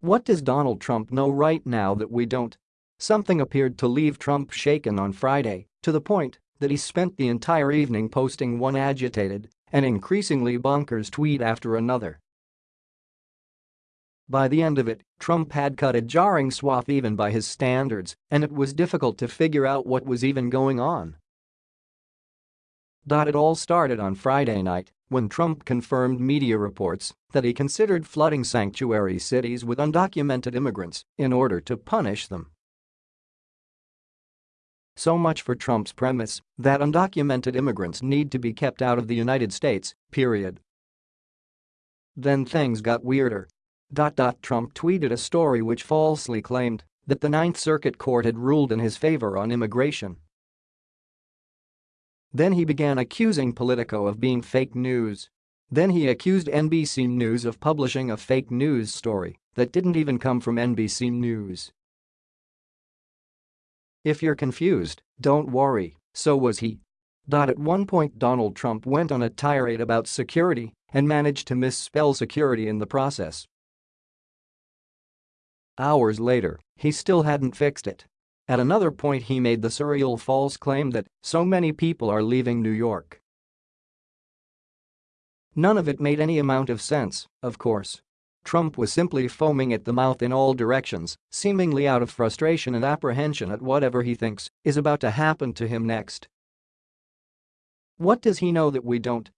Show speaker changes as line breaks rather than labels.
What does Donald Trump know right now that we don't? Something appeared to leave Trump shaken on Friday, to the point that he spent the entire evening posting one agitated and increasingly bonkers tweet after another. By the end of it, Trump had cut a jarring swath even by his standards, and it was difficult to figure out what was even going on. It all started on Friday night when Trump confirmed media reports that he considered flooding sanctuary cities with undocumented immigrants in order to punish them. So much for Trump's premise that undocumented immigrants need to be kept out of the United States, period. Then things got weirder. Trump tweeted a story which falsely claimed that the Ninth Circuit Court had ruled in his favor on immigration. Then he began accusing Politico of being fake news. Then he accused NBC News of publishing a fake news story that didn't even come from NBC News. If you're confused, don't worry, so was he. At one point Donald Trump went on a tirade about security and managed to misspell security in the process. Hours later, he still hadn't fixed it. At another point he made the surreal false claim that so many people are leaving New York. None of it made any amount of sense, of course. Trump was simply foaming at the mouth in all directions, seemingly out of frustration and apprehension at whatever he thinks is about to happen to him next. What does he know that we don't?